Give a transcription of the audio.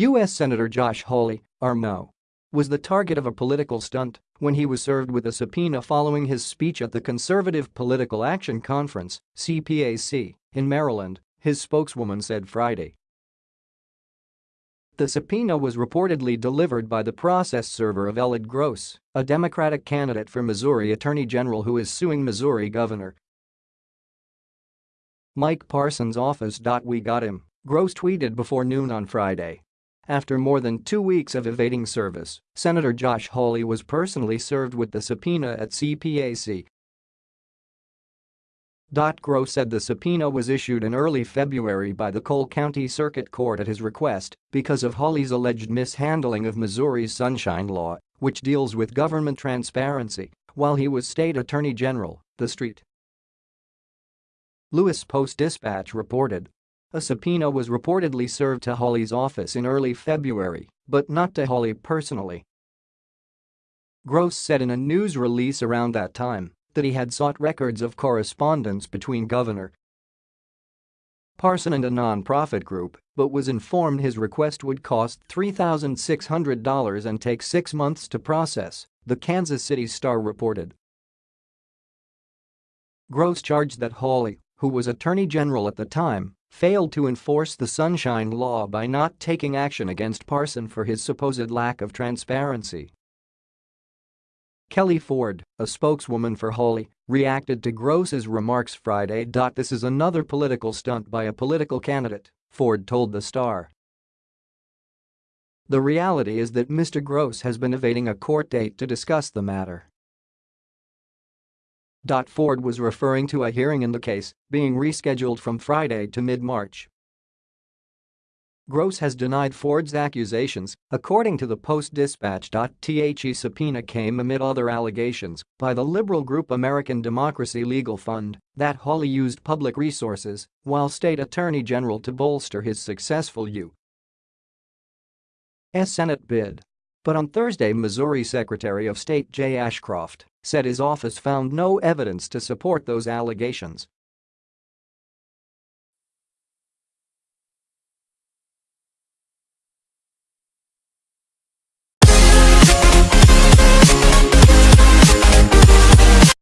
U.S. Senator Josh Hawley, RMO, was the target of a political stunt when he was served with a subpoena following his speech at the Conservative Political Action Conference CPAC, in Maryland, his spokeswoman said Friday. The subpoena was reportedly delivered by the process server of Elad Gross, a Democratic candidate for Missouri Attorney General who is suing Missouri Governor Mike Parson's office. We got him, Gross tweeted before noon on Friday. After more than two weeks of evading service, Senator Josh Hawley was personally served with the subpoena at CPAC Gross said the subpoena was issued in early February by the Cole County Circuit Court at his request because of Hawley's alleged mishandling of Missouri's Sunshine Law, which deals with government transparency, while he was state attorney general, the St. Louis Post-Dispatch reported. A subpoena was reportedly served to Hawley's office in early February, but not to Hawley personally. Gross said in a news release around that time that he had sought records of correspondence between Governor Parson and a non-profit group, but was informed his request would cost $3,600 and take six months to process, the Kansas City Star reported. Gross charged that Hawley, who was Attorney General at the time, failed to enforce the Sunshine Law by not taking action against Parson for his supposed lack of transparency. Kelli Ford, a spokeswoman for Hawley, reacted to Gross's remarks Friday. This is another political stunt by a political candidate, Ford told the Star. The reality is that Mr. Gross has been evading a court date to discuss the matter. Ford was referring to a hearing in the case being rescheduled from Friday to mid-March. Gross has denied Ford's accusations, according to the Post-Dispatch. The subpoena came amid other allegations by the liberal group American Democracy Legal Fund that Hawley used public resources while state attorney general to bolster his successful U.S. Senate bid. But on Thursday Missouri Secretary of State Jay Ashcroft said his office found no evidence to support those allegations